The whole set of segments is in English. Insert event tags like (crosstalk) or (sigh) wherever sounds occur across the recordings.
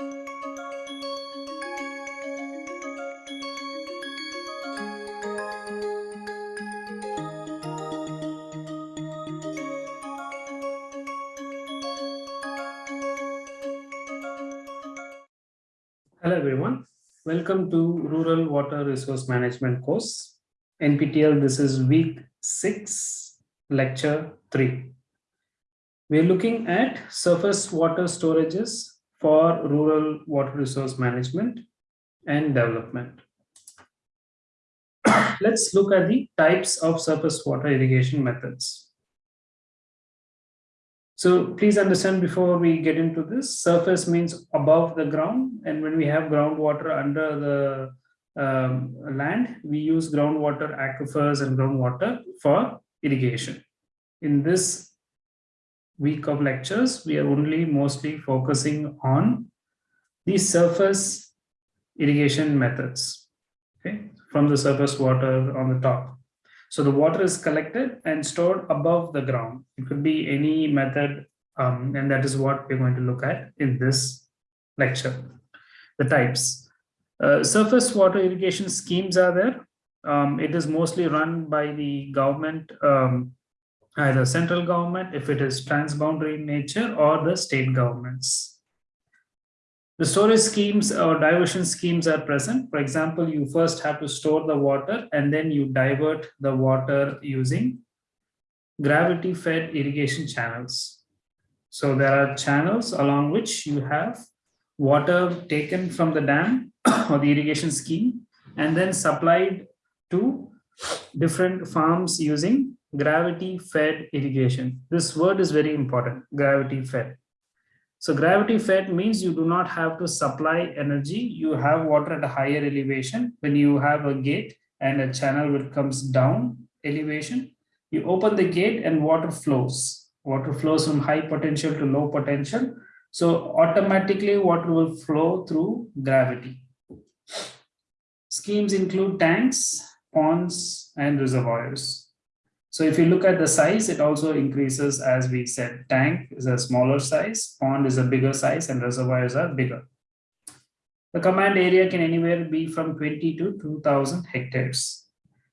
Hello everyone. Welcome to Rural Water Resource Management course. NPTEL, this is week six, lecture three. We're looking at surface water storages for rural water resource management and development. (coughs) Let's look at the types of surface water irrigation methods. So please understand before we get into this, surface means above the ground. And when we have groundwater under the um, land, we use groundwater aquifers and groundwater for irrigation. In this week of lectures, we are only mostly focusing on the surface irrigation methods, okay, from the surface water on the top. So the water is collected and stored above the ground. It could be any method, um, and that is what we're going to look at in this lecture. The types. Uh, surface water irrigation schemes are there. Um, it is mostly run by the government, um, either central government, if it is transboundary in nature, or the state governments. The storage schemes or diversion schemes are present. For example, you first have to store the water and then you divert the water using gravity fed irrigation channels. So there are channels along which you have water taken from the dam (coughs) or the irrigation scheme and then supplied to different farms using gravity fed irrigation. This word is very important, gravity fed. So gravity fed means you do not have to supply energy. You have water at a higher elevation. When you have a gate and a channel which comes down elevation, you open the gate and water flows. Water flows from high potential to low potential. So automatically water will flow through gravity. Schemes include tanks, ponds, and reservoirs. So if you look at the size, it also increases as we said, tank is a smaller size, pond is a bigger size and reservoirs are bigger. The command area can anywhere be from 20 to 2000 hectares.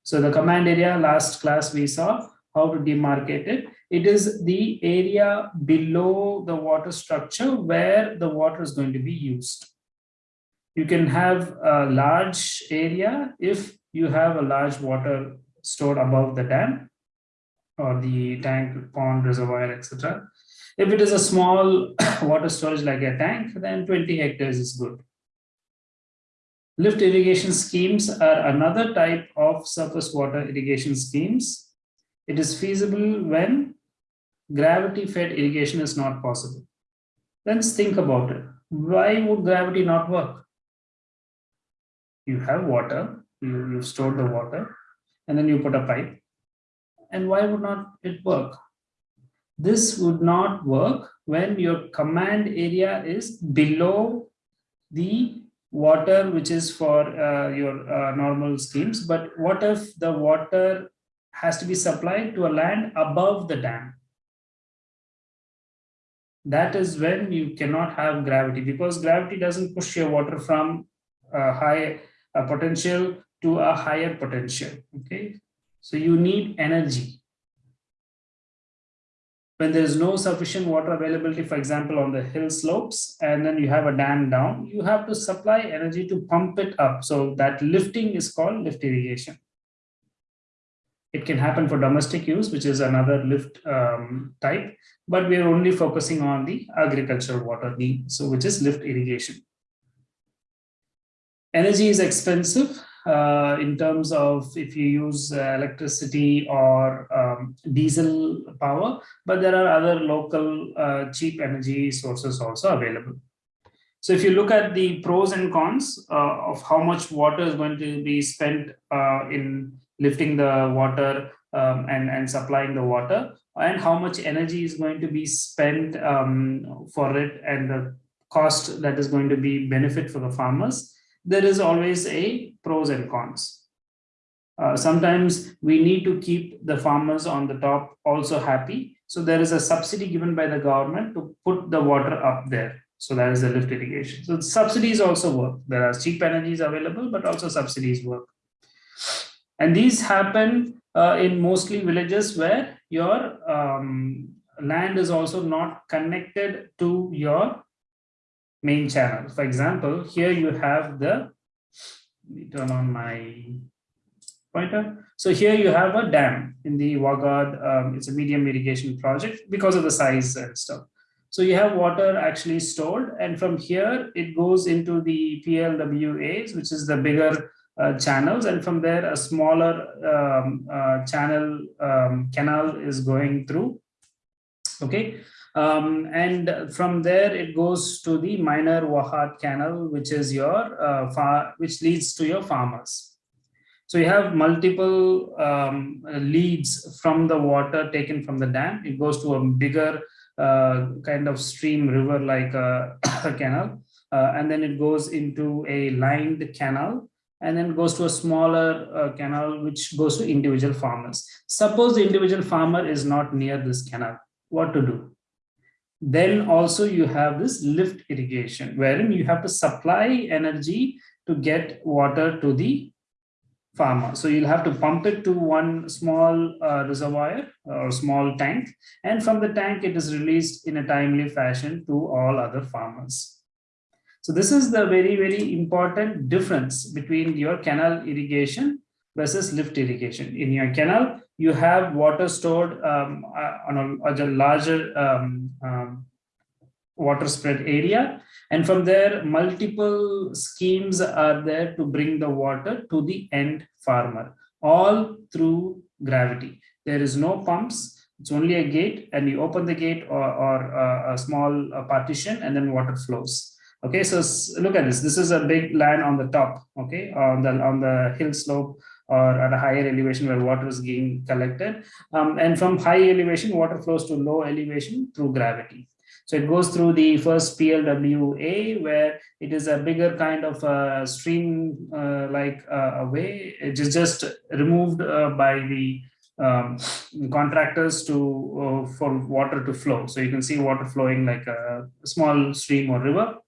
So the command area last class we saw how to demarcate it. It is the area below the water structure where the water is going to be used. You can have a large area if you have a large water stored above the dam or the tank, pond, reservoir, etc. If it is a small (coughs) water storage like a tank, then 20 hectares is good. Lift irrigation schemes are another type of surface water irrigation schemes. It is feasible when gravity fed irrigation is not possible. Let's think about it. Why would gravity not work? You have water, you, you store the water, and then you put a pipe and why would not it work? This would not work when your command area is below the water which is for uh, your uh, normal schemes but what if the water has to be supplied to a land above the dam that is when you cannot have gravity because gravity doesn't push your water from a high a potential to a higher potential okay so you need energy. When there is no sufficient water availability, for example, on the hill slopes, and then you have a dam down, you have to supply energy to pump it up. So that lifting is called lift irrigation. It can happen for domestic use, which is another lift um, type, but we are only focusing on the agricultural water need, so which is lift irrigation. Energy is expensive uh, in terms of if you use uh, electricity or um, diesel power, but there are other local uh, cheap energy sources also available. So if you look at the pros and cons uh, of how much water is going to be spent uh, in lifting the water um, and, and supplying the water, and how much energy is going to be spent um, for it and the cost that is going to be benefit for the farmers, there is always a pros and cons. Uh, sometimes we need to keep the farmers on the top also happy. So there is a subsidy given by the government to put the water up there. So that is the lift irrigation. So subsidies also work. There are cheap energies available, but also subsidies work. And these happen uh, in mostly villages where your um, land is also not connected to your main channel. For example, here you have the, let me turn on my pointer. So here you have a dam in the Waghad, um, it's a medium irrigation project because of the size and stuff. So you have water actually stored and from here it goes into the PLWAs, which is the bigger uh, channels and from there a smaller um, uh, channel um, canal is going through okay um, and from there it goes to the minor Waghad canal which is your uh, far which leads to your farmers. So you have multiple um, leads from the water taken from the dam. It goes to a bigger uh, kind of stream river like a, (coughs) a canal. Uh, and then it goes into a lined canal and then goes to a smaller uh, canal which goes to individual farmers. Suppose the individual farmer is not near this canal. What to do then also you have this lift irrigation wherein you have to supply energy to get water to the farmer. So you'll have to pump it to one small uh, reservoir or small tank and from the tank it is released in a timely fashion to all other farmers. So this is the very very important difference between your canal irrigation versus lift irrigation. In your canal you have water stored um, uh, on, a, on, a, larger um, um, water spread area. And from there, multiple schemes are there to bring the water to the end farmer, all through gravity. There is no pumps, it's only a gate and you open the gate or, or uh, a small partition and then water flows. Okay, so look at this. This is a big land on the top, okay, on the, on the hill slope or at a higher elevation where water is being collected. Um, and from high elevation, water flows to low elevation through gravity. So it goes through the first PLWA where it is a bigger kind of a stream uh, like uh, a way. It is just removed uh, by the um, contractors to uh, for water to flow. So you can see water flowing like a small stream or river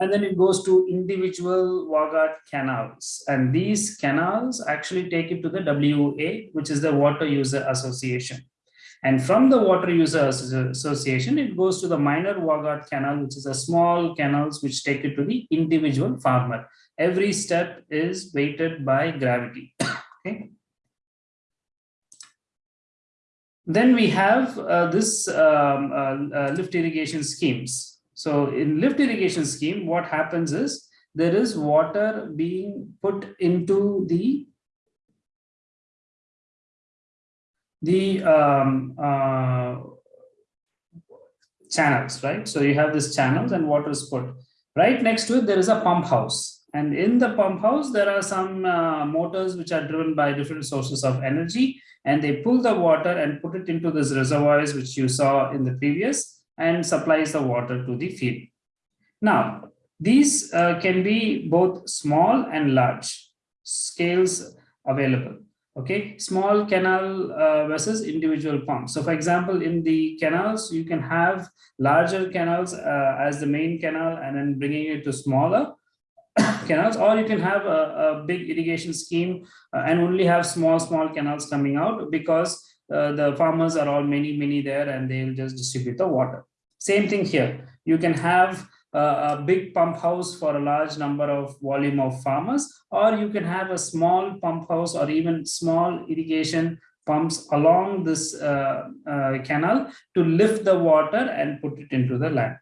and then it goes to individual Waghad canals. And these canals actually take it to the WA, which is the Water User Association. And from the Water User Association, it goes to the minor Waghad canal, which is a small canals which take it to the individual farmer. Every step is weighted by gravity. (coughs) okay. Then we have uh, this um, uh, uh, lift irrigation schemes. So in lift irrigation scheme, what happens is there is water being put into the the um, uh, channels, right? So you have this channels and water is put. Right next to it, there is a pump house. And in the pump house, there are some uh, motors which are driven by different sources of energy. And they pull the water and put it into these reservoirs, which you saw in the previous and supplies the water to the field. Now, these uh, can be both small and large scales available. Okay, small canal uh, versus individual pumps. So for example, in the canals, you can have larger canals uh, as the main canal and then bringing it to smaller (coughs) canals, or you can have a, a big irrigation scheme uh, and only have small, small canals coming out because uh, the farmers are all many, many there and they'll just distribute the water. Same thing here. You can have a, a big pump house for a large number of volume of farmers, or you can have a small pump house or even small irrigation pumps along this uh, uh, canal to lift the water and put it into the land.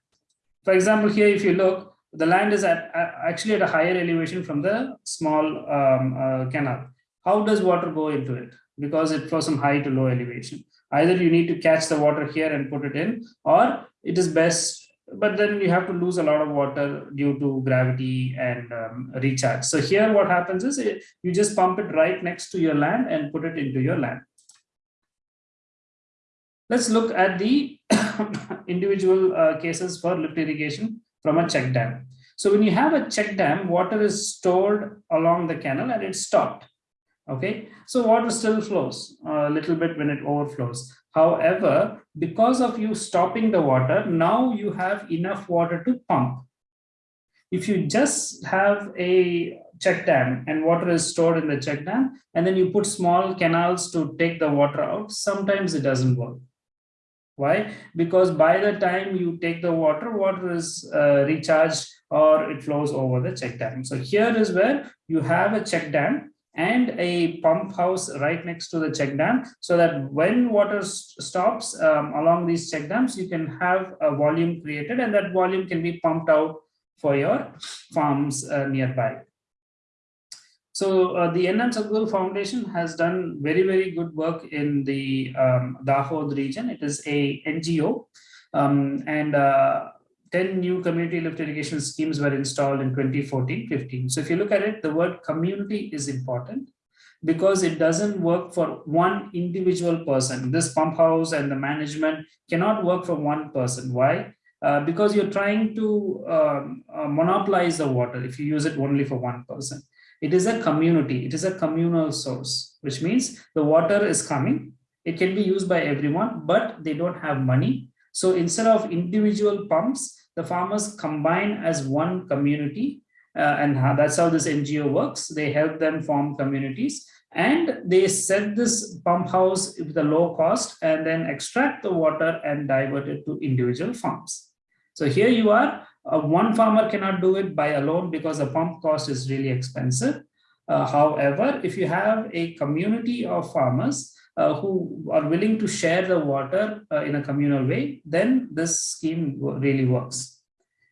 For example, here, if you look, the land is at actually at a higher elevation from the small um, uh, canal. How does water go into it? Because it flows from high to low elevation. Either you need to catch the water here and put it in, or it is best, but then you have to lose a lot of water due to gravity and um, recharge. So here what happens is it, you just pump it right next to your land and put it into your land. Let's look at the (coughs) individual uh, cases for lift irrigation from a check dam. So when you have a check dam, water is stored along the canal and it's stopped okay so water still flows a little bit when it overflows However, because of you stopping the water, now you have enough water to pump. If you just have a check dam and water is stored in the check dam, and then you put small canals to take the water out, sometimes it doesn't work. Why? Because by the time you take the water, water is uh, recharged or it flows over the check dam. So here is where you have a check dam and a pump house right next to the check dam so that when water stops um, along these check dams, you can have a volume created and that volume can be pumped out for your farms uh, nearby. So uh, the NM Sadguru Foundation has done very, very good work in the um, Dahod region. It is a NGO um, and uh, 10 new community lift irrigation schemes were installed in 2014-15. So if you look at it, the word community is important because it doesn't work for one individual person. This pump house and the management cannot work for one person. Why? Uh, because you're trying to um, uh, monopolize the water if you use it only for one person. It is a community, it is a communal source, which means the water is coming. It can be used by everyone, but they don't have money. So instead of individual pumps, the farmers combine as one community. Uh, and how, that's how this NGO works. They help them form communities and they set this pump house with a low cost and then extract the water and divert it to individual farms. So here you are, uh, one farmer cannot do it by alone because the pump cost is really expensive. Uh, however, if you have a community of farmers uh, who are willing to share the water uh, in a communal way, then this scheme really works.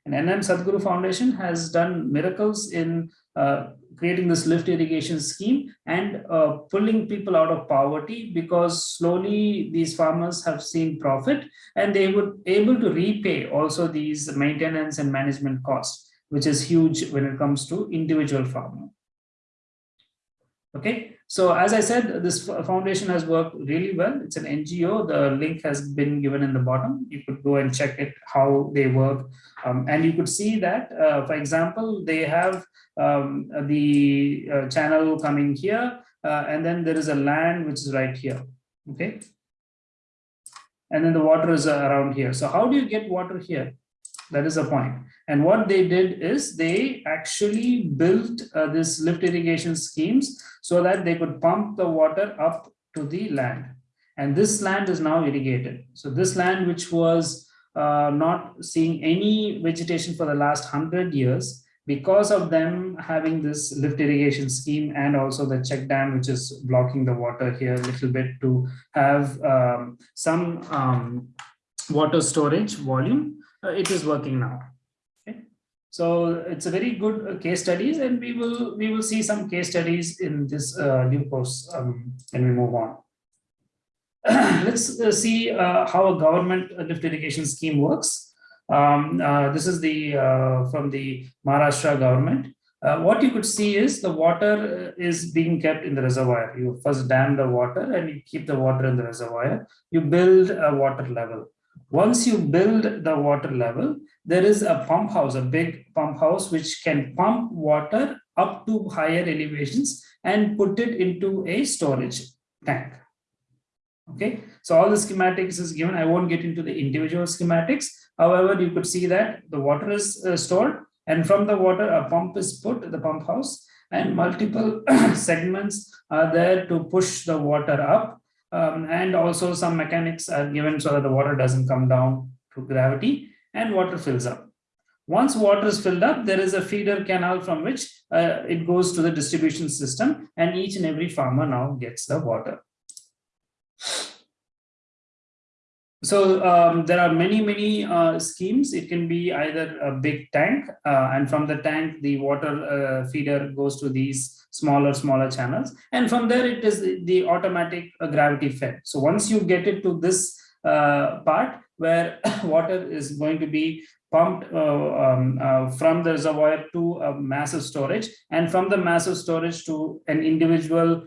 And NM Sadguru Foundation has done miracles in uh, creating this lift irrigation scheme and uh, pulling people out of poverty because slowly these farmers have seen profit and they would able to repay also these maintenance and management costs, which is huge when it comes to individual farmer. Okay, so as I said, this foundation has worked really well. It's an NGO. The link has been given in the bottom. You could go and check it, how they work. Um, and you could see that, uh, for example, they have um, the uh, channel coming here, uh, and then there is a land which is right here. Okay. And then the water is around here. So how do you get water here? That is the point. And what they did is they actually built uh, this lift irrigation schemes so that they could pump the water up to the land. And this land is now irrigated. So this land, which was uh, not seeing any vegetation for the last hundred years, because of them having this lift irrigation scheme and also the check dam, which is blocking the water here a little bit to have um, some um, water storage volume, uh, it is working now. So it's a very good uh, case studies and we will we will see some case studies in this uh, new course um, when we move on. (clears throat) Let's uh, see uh, how a government lift irrigation scheme works. Um, uh, this is the uh, from the Maharashtra government. Uh, what you could see is the water is being kept in the reservoir. You first dam the water and you keep the water in the reservoir. You build a water level. Once you build the water level, there is a pump house, a big pump house, which can pump water up to higher elevations and put it into a storage tank. Okay, so all the schematics is given. I won't get into the individual schematics, However, you could see that the water is uh, stored and from the water a pump is put the pump house and multiple (clears throat) segments are there to push the water up um, and also some mechanics are given so that the water doesn't come down to gravity and water fills up. Once water is filled up, there is a feeder canal from which uh, it goes to the distribution system and each and every farmer now gets the water. So um, there are many, many uh, schemes. It can be either a big tank uh, and from the tank, the water uh, feeder goes to these smaller, smaller channels. And from there, it is the automatic uh, gravity fed. So once you get it to this uh, part where (coughs) water is going to be pumped uh, um, from the reservoir to a massive storage and from the massive storage to an individual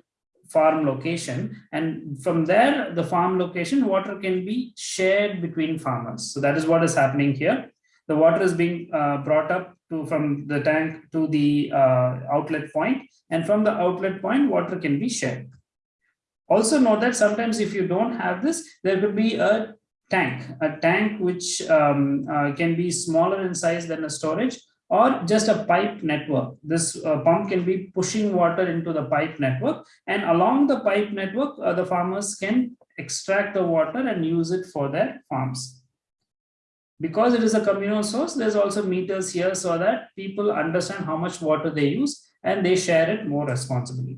farm location. And from there the farm location water can be shared between farmers. So that is what is happening here. The water is being uh, brought up to from the tank to the uh, outlet point. And from the outlet point water can be shared. Also note that sometimes if you don't have this, there could be a tank, a tank which um, uh, can be smaller in size than a storage or just a pipe network. This uh, pump can be pushing water into the pipe network and along the pipe network, uh, the farmers can extract the water and use it for their farms. Because it is a communal source, there's also meters here so that people understand how much water they use and they share it more responsibly.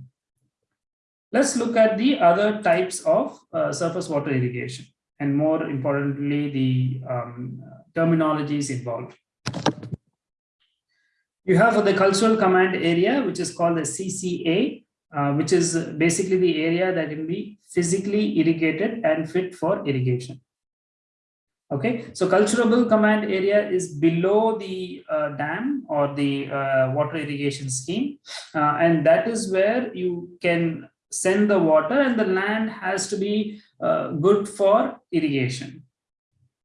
Let's look at the other types of uh, surface water irrigation and more importantly, the um, terminologies involved. You have the cultural command area, which is called the CCA, uh, which is basically the area that can be physically irrigated and fit for irrigation. Okay, so culturable command area is below the uh, dam or the uh, water irrigation scheme. Uh, and that is where you can send the water and the land has to be uh, good for irrigation.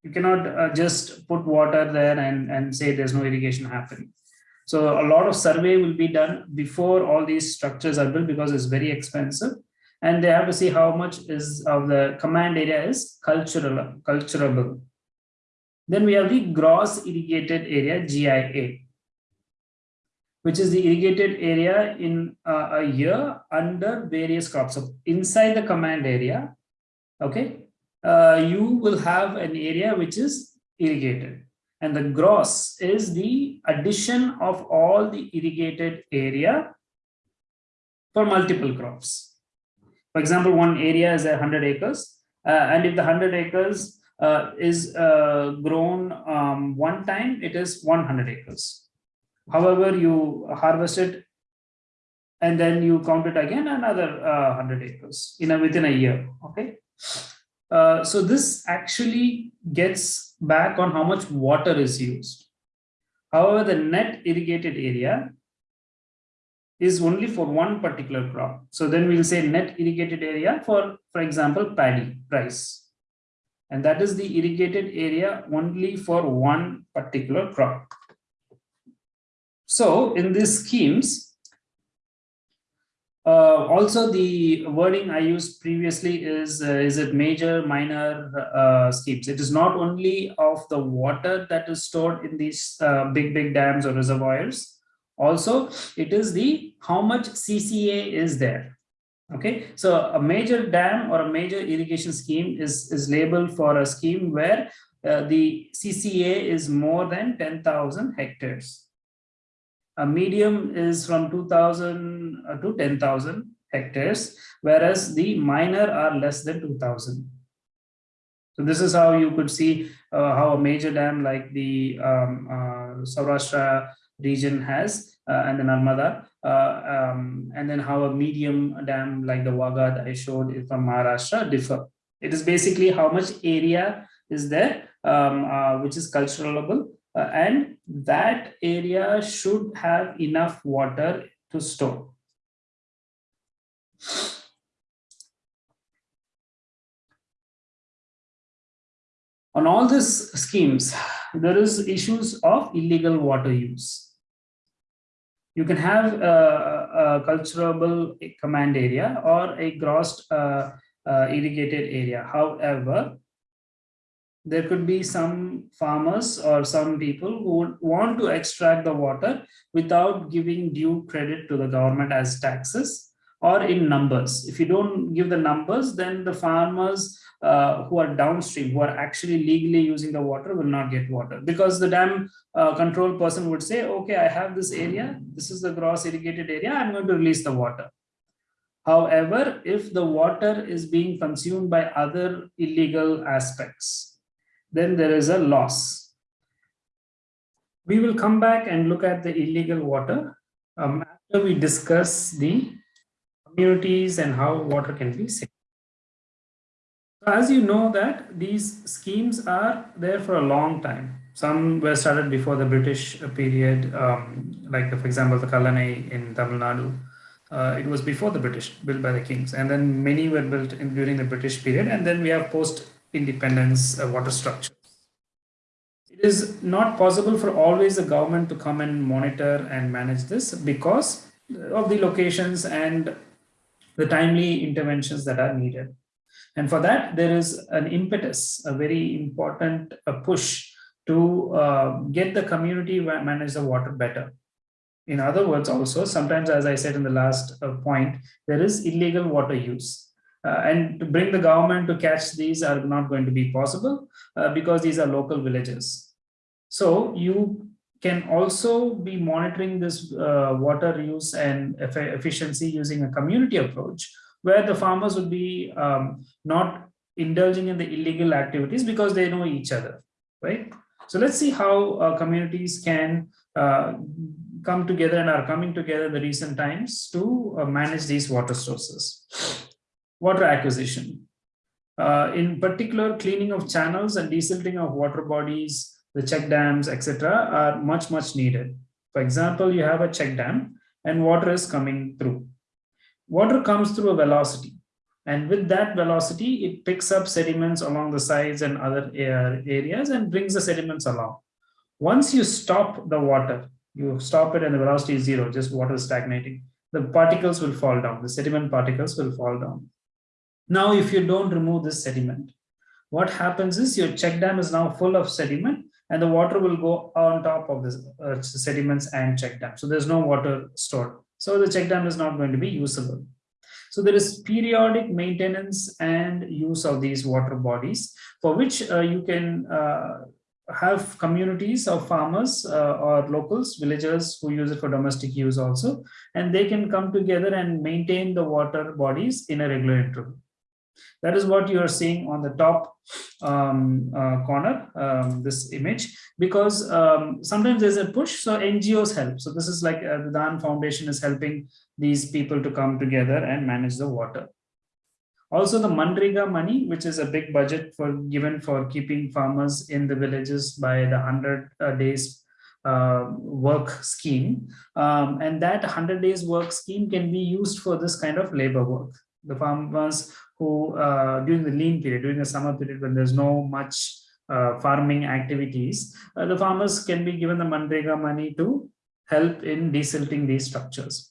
You cannot uh, just put water there and, and say there's no irrigation happening. So a lot of survey will be done before all these structures are built because it's very expensive. And they have to see how much is of the command area is cultural, culturable. Then we have the gross irrigated area, GIA, which is the irrigated area in uh, a year under various crops. So inside the command area, okay, uh, you will have an area which is irrigated and the gross is the addition of all the irrigated area for multiple crops. For example, one area is 100 acres, uh, and if the 100 acres uh, is uh, grown um, one time, it is 100 acres. However, you harvest it and then you count it again another 100 uh, acres in a, within a year. Okay. Uh, so this actually gets back on how much water is used. However, the net irrigated area is only for one particular crop. So then we'll say net irrigated area for, for example, paddy rice. And that is the irrigated area only for one particular crop. So in these schemes, uh, also, the wording I used previously is, uh, is it major, minor uh, schemes. It is not only of the water that is stored in these uh, big, big dams or reservoirs. Also, it is the how much CCA is there. Okay, so a major dam or a major irrigation scheme is, is labeled for a scheme where uh, the CCA is more than 10,000 hectares a medium is from 2000 uh, to 10,000 hectares, whereas the minor are less than 2000. So this is how you could see uh, how a major dam like the um, uh, Saurashtra region has uh, and the Narmada, uh, um, and then how a medium dam like the Waghad that I showed from Maharashtra differ. It is basically how much area is there, um, uh, which is culturalable uh, and that area should have enough water to store. On all these schemes, there is issues of illegal water use. You can have a, a culturable command area or a gross uh, uh, irrigated area. However, there could be some farmers or some people who want to extract the water without giving due credit to the government as taxes or in numbers. If you don't give the numbers, then the farmers uh, who are downstream, who are actually legally using the water will not get water because the dam uh, control person would say, okay, I have this area, this is the gross irrigated area, I'm going to release the water. However, if the water is being consumed by other illegal aspects, then there is a loss. We will come back and look at the illegal water um, after we discuss the communities and how water can be saved. As you know that these schemes are there for a long time. Some were started before the British period, um, like the, for example, the Kallanai in Tamil Nadu. Uh, it was before the British, built by the kings. And then many were built in, during the British period. And then we have post independence uh, water structure. It is not possible for always the government to come and monitor and manage this because of the locations and the timely interventions that are needed. And for that, there is an impetus, a very important push to uh, get the community manage the water better. In other words, also, sometimes, as I said in the last uh, point, there is illegal water use. Uh, and to bring the government to catch these are not going to be possible uh, because these are local villages. So you can also be monitoring this uh, water use and efficiency using a community approach where the farmers would be um, not indulging in the illegal activities because they know each other, right? So let's see how uh, communities can uh, come together and are coming together in the recent times to uh, manage these water sources water acquisition. Uh, in particular, cleaning of channels and desilting of water bodies, the check dams, etc., are much, much needed. For example, you have a check dam and water is coming through. Water comes through a velocity. And with that velocity, it picks up sediments along the sides and other areas and brings the sediments along. Once you stop the water, you stop it and the velocity is zero, just water stagnating, the particles will fall down, the sediment particles will fall down. Now, if you don't remove this sediment, what happens is your check dam is now full of sediment and the water will go on top of the uh, sediments and check dam. So there's no water stored. So the check dam is not going to be usable. So there is periodic maintenance and use of these water bodies for which uh, you can uh, have communities of farmers uh, or locals, villagers who use it for domestic use also, and they can come together and maintain the water bodies in a regular interval. That is what you are seeing on the top um, uh, corner, um, this image, because um, sometimes there's a push, so NGOs help. So this is like uh, the DHAN Foundation is helping these people to come together and manage the water. Also the Manrega money, which is a big budget for given for keeping farmers in the villages by the 100 uh, days uh, work scheme. Um, and that 100 days work scheme can be used for this kind of labor work. The farmers who uh, during the lean period, during the summer period when there's no much uh, farming activities, uh, the farmers can be given the Manrega money to help in desilting these structures.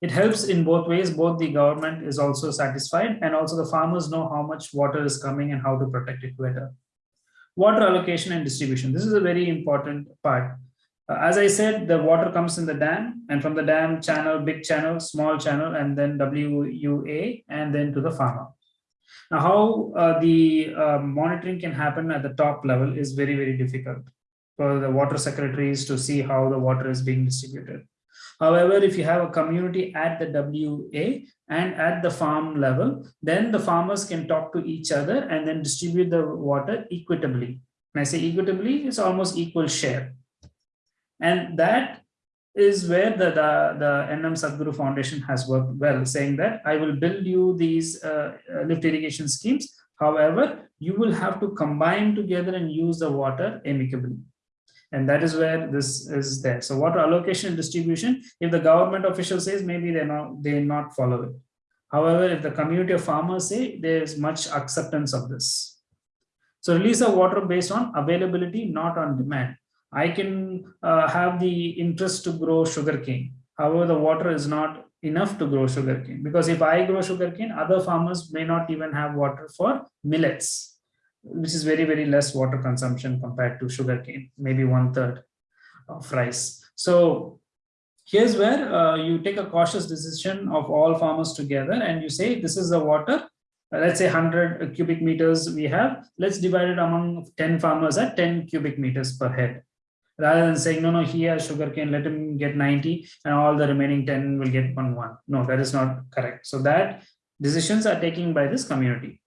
It helps in both ways, both the government is also satisfied and also the farmers know how much water is coming and how to protect it better. Water allocation and distribution. This is a very important part. Uh, as I said, the water comes in the dam and from the dam channel, big channel, small channel, and then WUA, and then to the farmer. Now, how uh, the uh, monitoring can happen at the top level is very, very difficult for the water secretaries to see how the water is being distributed. However, if you have a community at the WA and at the farm level, then the farmers can talk to each other and then distribute the water equitably. When I say equitably, it's almost equal share. And that is where the, the, the NM Sadguru Foundation has worked well, saying that I will build you these uh, uh, lift irrigation schemes. However, you will have to combine together and use the water amicably. And that is where this is there. So water allocation and distribution, if the government official says, maybe they not they not follow it. However, if the community of farmers say, there is much acceptance of this. So release of water based on availability, not on demand. I can uh, have the interest to grow sugarcane. However, the water is not enough to grow sugarcane because if I grow sugarcane, other farmers may not even have water for millets, which is very, very less water consumption compared to sugarcane, maybe one third of rice. So here's where uh, you take a cautious decision of all farmers together and you say, this is the water uh, let's say 100 cubic meters we have, let's divide it among 10 farmers at 10 cubic meters per head rather than saying, no, no, he has sugarcane, let him get 90 and all the remaining 10 will get one one. No, that is not correct. So that decisions are taken by this community.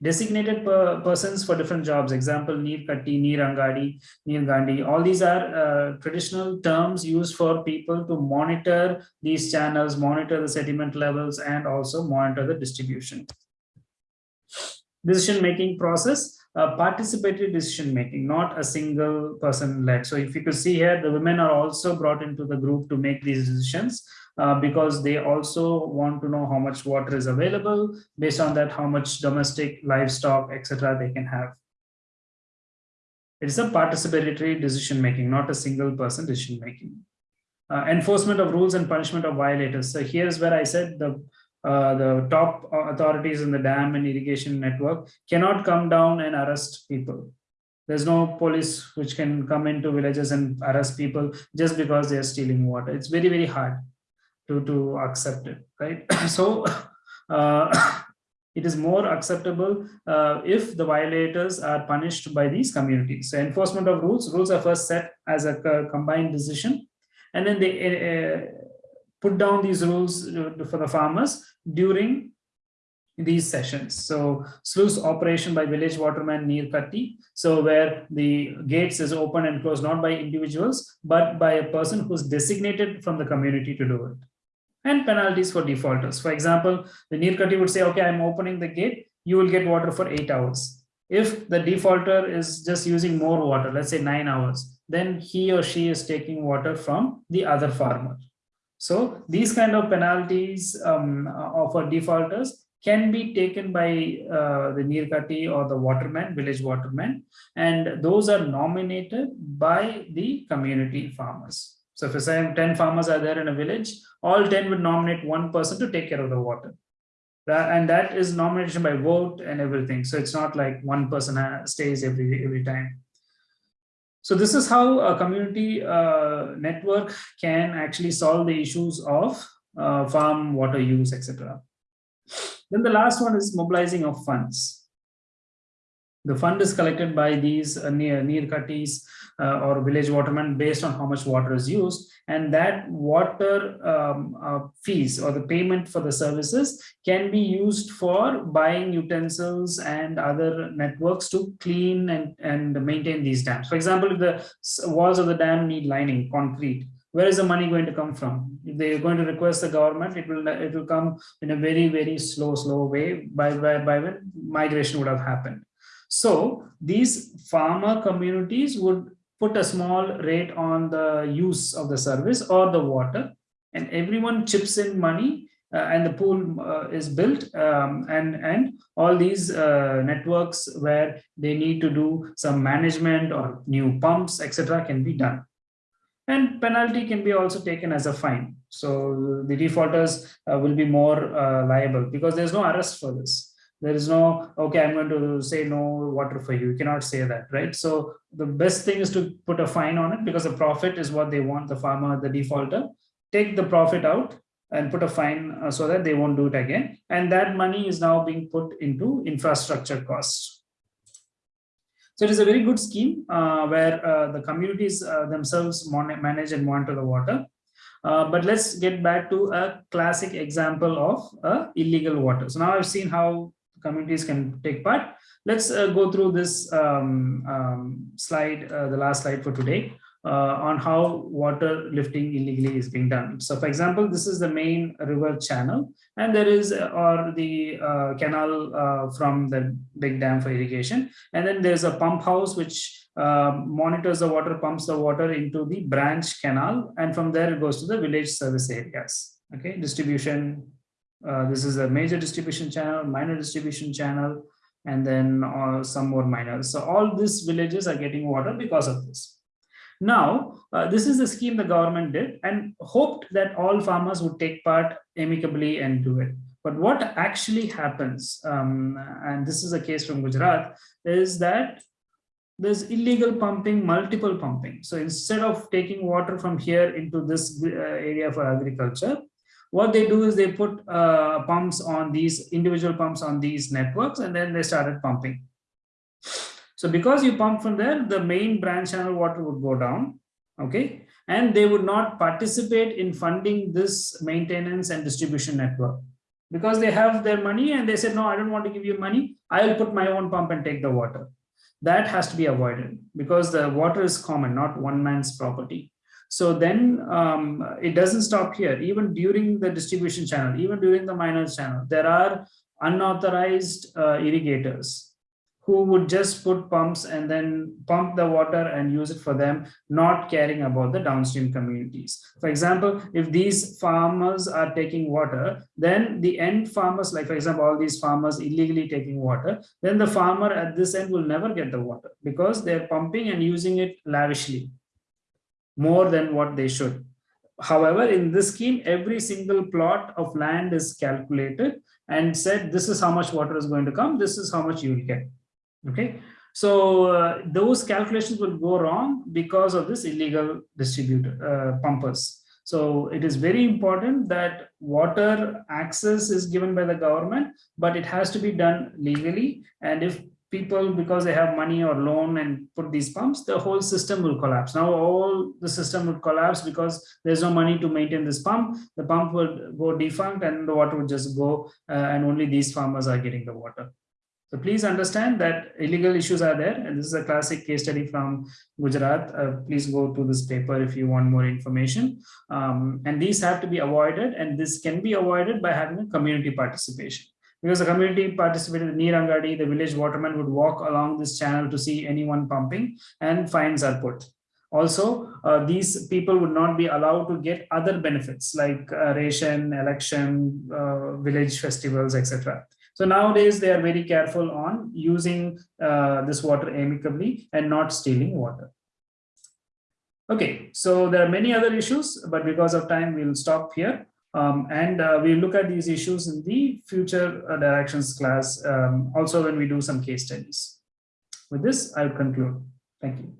Designated per persons for different jobs, example, Neer Katti, Neer Angadi, Neer Gandhi, all these are uh, traditional terms used for people to monitor these channels, monitor the sediment levels, and also monitor the distribution. Decision-making process, uh, participatory decision making, not a single person led. So if you could see here, the women are also brought into the group to make these decisions uh, because they also want to know how much water is available, based on that, how much domestic livestock, etc. they can have. It's a participatory decision making, not a single person decision making. uh, enforcement of rules and punishment of violators. So here's where I said the uh, the top authorities in the dam and irrigation network cannot come down and arrest people. There's no police which can come into villages and arrest people just because they're stealing water. It's very, very hard to, to accept it, right? (coughs) so (coughs) uh, (coughs) it is more acceptable uh, if the violators are punished by these communities. So enforcement of rules, rules are first set as a combined decision, and then they uh, put down these rules uh, for the farmers during these sessions. So sluice operation by village waterman Neer Katti. So where the gates is open and closed not by individuals, but by a person who's designated from the community to do it. And penalties for defaulters. For example, the near would say, okay, I'm opening the gate, you will get water for eight hours. If the defaulter is just using more water, let's say nine hours, then he or she is taking water from the other farmer. So these kind of penalties um, for defaulters can be taken by uh, the Nirkati or the waterman, village waterman, and those are nominated by the community farmers. So if say 10 farmers are there in a village, all 10 would nominate one person to take care of the water. That, and that is nomination by vote and everything. So it's not like one person uh, stays every, every time. So this is how a community uh, network can actually solve the issues of uh, farm water use, etc. Then the last one is mobilizing of funds. The fund is collected by these uh, near, near cutties uh, or village watermen based on how much water is used. And that water um, uh, fees or the payment for the services can be used for buying utensils and other networks to clean and, and maintain these dams. For example, if the walls of the dam need lining, concrete, where is the money going to come from if they're going to request the government it will it will come in a very very slow slow way by by, by when migration would have happened so these farmer communities would put a small rate on the use of the service or the water and everyone chips in money uh, and the pool uh, is built um, and and all these uh, networks where they need to do some management or new pumps etc can be done. And penalty can be also taken as a fine. So the defaulters uh, will be more uh, liable because there's no arrest for this there is no okay i'm going to say no water for you. You cannot say that right? So the best thing is to put a fine on it because the profit is what they want the farmer the defaulter. Take the profit out and put a fine uh, so that they won't do it again. And that money is now being put into infrastructure costs. So it is a very good scheme uh, where uh, the communities uh, themselves manage and monitor the water. Uh, but let's get back to a classic example of illegal water. So now I've seen how communities can take part. Let's uh, go through this um, um, slide, uh, the last slide for today. Uh, on how water lifting illegally is being done. So for example, this is the main river channel and there is uh, or the uh, canal from the big dam for irrigation. And then there's a pump house which monitors the water, pumps the water into the branch canal and from there it goes to the village service areas. Okay, distribution. Uh, this is a major distribution channel, minor distribution channel, and then some more minor. So all these villages are getting water because of this. Now, uh, this is the scheme the government did and hoped that all farmers would take part amicably and do it. But what actually happens, um, and this is a case from Gujarat, is that there's illegal pumping, multiple pumping. So instead of taking water from here into this uh, area for agriculture, what they do is they put uh, pumps on these individual pumps on these networks and then they started pumping. So because you pump from there, the main branch channel water would go down, okay? And they would not participate in funding this maintenance and distribution network because they have their money and they said, no, I don't want to give you money. I'll put my own pump and take the water. That has to be avoided because the water is common, not one man's property. So then um, it doesn't stop here. Even during the distribution channel, even during the minor channel, there are unauthorized uh, irrigators who would just put pumps and then pump the water and use it for them, not caring about the downstream communities. For example, if these farmers are taking water, then the end farmers, like for example, all these farmers illegally taking water, then the farmer at this end will never get the water because they're pumping and using it lavishly, more than what they should. however, in this scheme, every single plot of land is calculated and said, this is how much water is going to come, this is how much you will get. Okay, so uh, those calculations will go wrong because of this illegal distributor uh, pumpers. So it is very important that water access is given by the government, but it has to be done legally. And if people, because they have money or loan and put these pumps, the whole system will collapse. Now all the system would collapse because there's no money to maintain this pump. The pump would go defunct and the water would just go uh, and only these farmers are getting the water. So please understand that illegal issues are there. And this is a classic case study from Gujarat. Uh, please go to this paper if you want more information. Um, and these have to be avoided. And this can be avoided by having a community participation. Because the community participated, in Nirangadi, the village waterman would walk along this channel to see anyone pumping and fines are put. Also, uh, these people would not be allowed to get other benefits like uh, ration, election, uh, village festivals, etc. So nowadays they are very careful on using uh, this water amicably and not stealing water. Okay, so there are many other issues, but because of time, we'll stop here. Um, and uh, we'll look at these issues in the future uh, directions class, um, also when we do some case studies. With this, I'll conclude. Thank you.